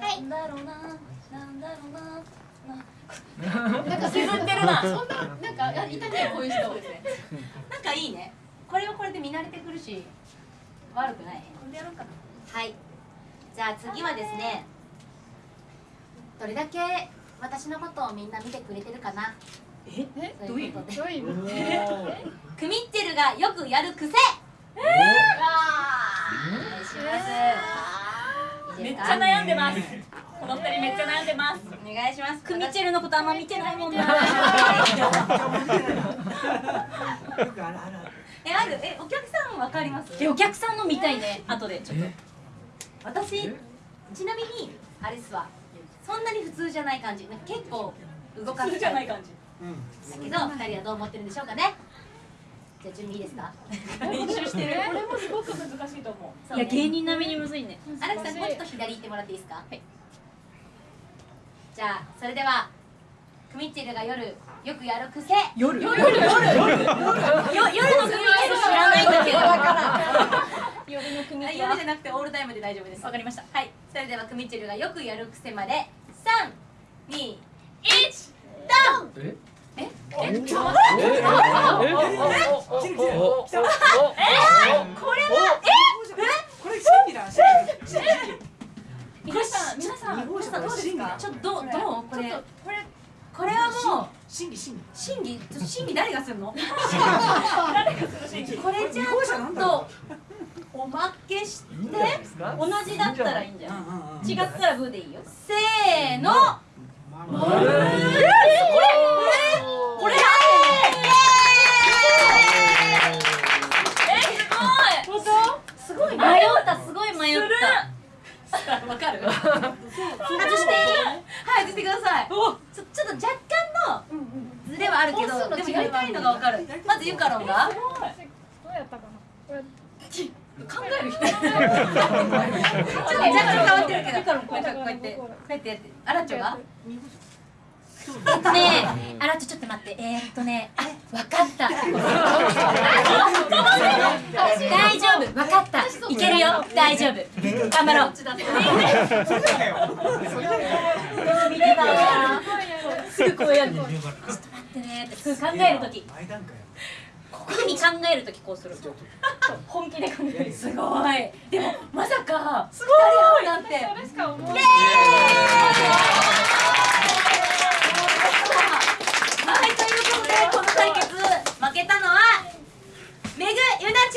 なんだろうななんだろうななんか削ってるな。そんななんかあいたねこういう人。なんかいいね。これはこれで見慣れてくるし悪くない。これでやろうかなはい。じゃあ次はですねどれだけ私のことをみんな見てくれてるかな。え？え？どういうこと？で。クミッチェルがよくやる癖。お願いしますいいめっちですかゃ悩んでます。この二人めっちゃ悩んでます。お願いします。クミチェルのことあんま見てないもんな。えあるえお客さんわかります？えお客さんの見たいね。後でちょっと。私ちなみにあれっすわ。そんなに普通じゃない感じ。結構動か普す通じゃない感じ。だけど二人はどう思ってるんでしょうかねじゃあ準備いいですか？練習してる？これもすごく難しいと思う。ね。いや芸人並みにむずいね。荒木さんもうちょっと左行ってもらっていいですか？はい。じゃあそれではクミッチェルが夜よくやる癖。夜？夜夜。夜？夜夜の組みチェル知らないんだけど。夜の組あみチェル夜じゃなくてオールタイムで大丈夫です。わかりました。はい。それではクミッチェルがよくやる癖まで。三二一ドン！え？え？え？ちょっと待ってえこれはこれ真理だ真理皆さん皆さん皆さんちょっとどうどうこれこれこれはもう真理真理審議審議誰がするのこれじゃあちょっとおまけして同じだったらいいんじゃない違ったらブーでいいよせーの迷った。わかる？外して。はい外してください。ちょちょっと若干のズレはあるけどでもやりたいのがわかる。まずユカロンが。どうやったかな考える人。ちょっと若干変わってるけど。こうやってこうやってこうやってやってアラッチョが？え。っとねあらちょちょっと待って。えー、っとね。あわかった 夫分かった。いけるよ。大丈夫。頑張ろう。すぐこうやる。ちょっと待ってねすぐ考える時。特に考える時こうする。本気で考える。すごい。でもまさかすごいなんて。はいということでこの対決負けたのはめぐゆなち